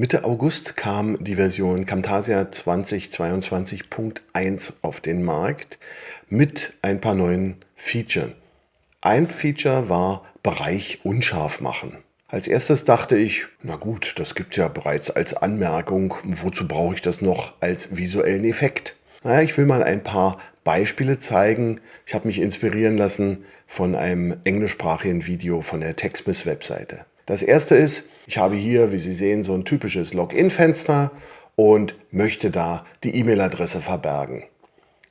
Mitte August kam die Version Camtasia 2022.1 auf den Markt mit ein paar neuen Features. Ein Feature war Bereich unscharf machen. Als erstes dachte ich, na gut, das gibt es ja bereits als Anmerkung, wozu brauche ich das noch als visuellen Effekt? Naja, ich will mal ein paar Beispiele zeigen. Ich habe mich inspirieren lassen von einem englischsprachigen Video von der Techsmith Webseite. Das erste ist, ich habe hier, wie Sie sehen, so ein typisches Login-Fenster und möchte da die E-Mail-Adresse verbergen.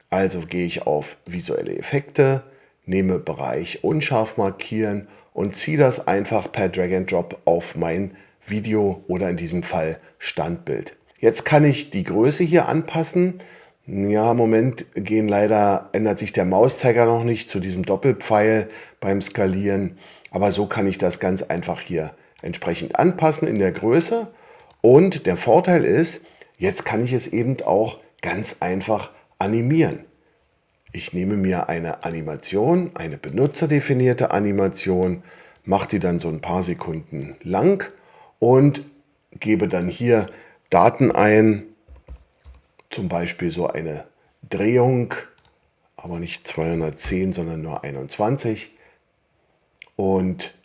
Also gehe ich auf Visuelle Effekte, nehme Bereich Unscharf markieren und ziehe das einfach per Drag and Drop auf mein Video oder in diesem Fall Standbild. Jetzt kann ich die Größe hier anpassen. Ja, im Moment gehen leider, ändert sich der Mauszeiger noch nicht zu diesem Doppelpfeil beim Skalieren. Aber so kann ich das ganz einfach hier entsprechend anpassen in der Größe. Und der Vorteil ist, jetzt kann ich es eben auch ganz einfach animieren. Ich nehme mir eine Animation, eine benutzerdefinierte Animation, mache die dann so ein paar Sekunden lang und gebe dann hier Daten ein, zum Beispiel so eine Drehung, aber nicht 210, sondern nur 21 und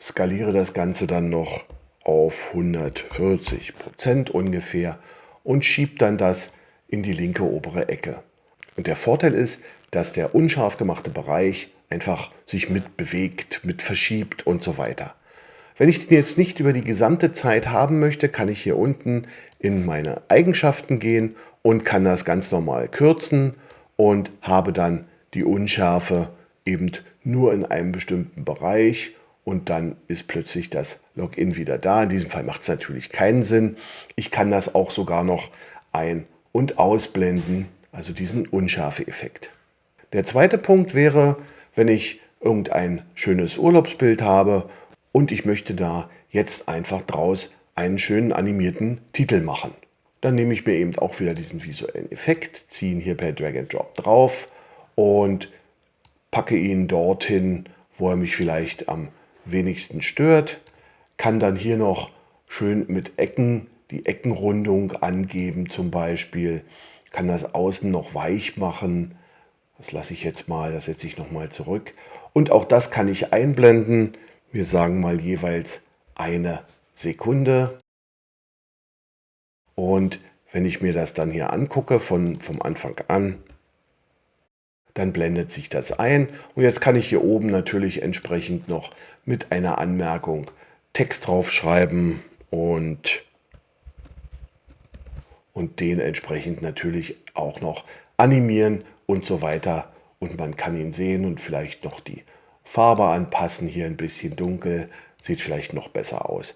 skaliere das Ganze dann noch auf 140 Prozent ungefähr und schiebe dann das in die linke obere Ecke. Und der Vorteil ist, dass der unscharf gemachte Bereich einfach sich mitbewegt, mit verschiebt und so weiter. Wenn ich den jetzt nicht über die gesamte Zeit haben möchte, kann ich hier unten in meine Eigenschaften gehen und kann das ganz normal kürzen und habe dann die Unschärfe eben nur in einem bestimmten Bereich und dann ist plötzlich das Login wieder da. In diesem Fall macht es natürlich keinen Sinn. Ich kann das auch sogar noch ein- und ausblenden, also diesen Unschärfe-Effekt. Der zweite Punkt wäre, wenn ich irgendein schönes Urlaubsbild habe und ich möchte da jetzt einfach draus einen schönen animierten Titel machen. Dann nehme ich mir eben auch wieder diesen visuellen Effekt, ziehe ihn hier per Drag and Drop drauf und packe ihn dorthin, wo er mich vielleicht am wenigsten stört, kann dann hier noch schön mit Ecken die Eckenrundung angeben zum Beispiel, kann das außen noch weich machen, das lasse ich jetzt mal, das setze ich nochmal zurück. Und auch das kann ich einblenden, wir sagen mal jeweils eine Sekunde. Und wenn ich mir das dann hier angucke von, vom Anfang an, dann blendet sich das ein. Und jetzt kann ich hier oben natürlich entsprechend noch mit einer Anmerkung Text draufschreiben und, und den entsprechend natürlich auch noch animieren und so weiter. Und man kann ihn sehen und vielleicht noch die Farbe anpassen. Hier ein bisschen dunkel, sieht vielleicht noch besser aus.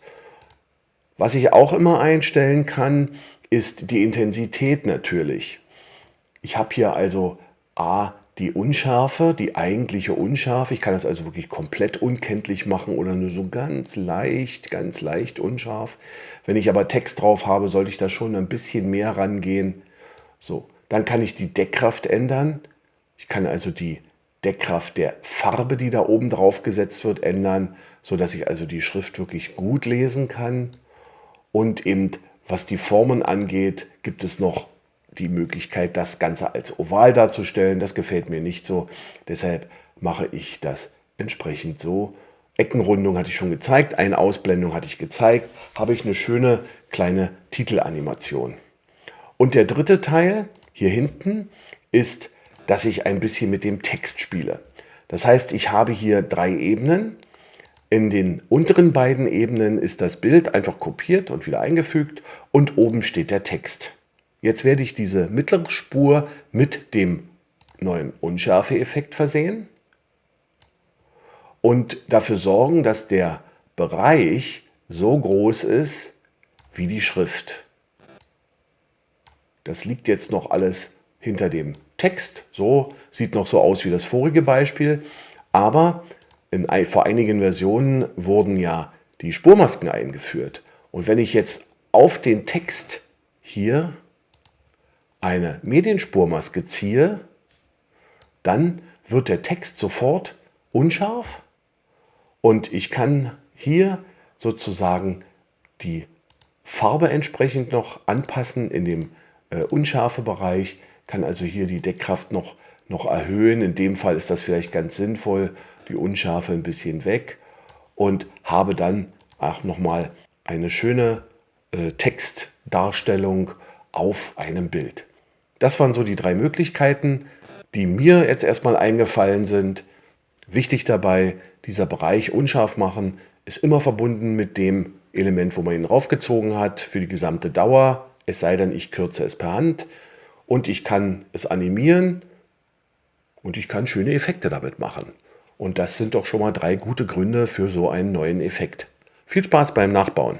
Was ich auch immer einstellen kann, ist die Intensität natürlich. Ich habe hier also A die Unschärfe, die eigentliche Unschärfe. Ich kann das also wirklich komplett unkenntlich machen oder nur so ganz leicht, ganz leicht unscharf. Wenn ich aber Text drauf habe, sollte ich da schon ein bisschen mehr rangehen. So, dann kann ich die Deckkraft ändern. Ich kann also die Deckkraft der Farbe, die da oben drauf gesetzt wird, ändern, sodass ich also die Schrift wirklich gut lesen kann. Und eben, was die Formen angeht, gibt es noch die Möglichkeit, das Ganze als oval darzustellen. Das gefällt mir nicht so. Deshalb mache ich das entsprechend so. Eckenrundung hatte ich schon gezeigt, eine Ausblendung hatte ich gezeigt, habe ich eine schöne kleine Titelanimation. Und der dritte Teil hier hinten ist, dass ich ein bisschen mit dem Text spiele. Das heißt, ich habe hier drei Ebenen. In den unteren beiden Ebenen ist das Bild einfach kopiert und wieder eingefügt und oben steht der Text. Jetzt werde ich diese mittlere Spur mit dem neuen Unschärfe-Effekt versehen und dafür sorgen, dass der Bereich so groß ist wie die Schrift. Das liegt jetzt noch alles hinter dem Text. So sieht noch so aus wie das vorige Beispiel. Aber in, vor einigen Versionen wurden ja die Spurmasken eingeführt. Und wenn ich jetzt auf den Text hier eine Medienspurmaske ziehe, dann wird der Text sofort unscharf und ich kann hier sozusagen die Farbe entsprechend noch anpassen in dem äh, unscharfe Bereich, kann also hier die Deckkraft noch, noch erhöhen. In dem Fall ist das vielleicht ganz sinnvoll, die Unschärfe ein bisschen weg und habe dann auch nochmal eine schöne äh, Textdarstellung auf einem Bild. Das waren so die drei Möglichkeiten, die mir jetzt erstmal eingefallen sind. Wichtig dabei, dieser Bereich unscharf machen ist immer verbunden mit dem Element, wo man ihn raufgezogen hat, für die gesamte Dauer, es sei denn, ich kürze es per Hand und ich kann es animieren und ich kann schöne Effekte damit machen. Und das sind doch schon mal drei gute Gründe für so einen neuen Effekt. Viel Spaß beim Nachbauen!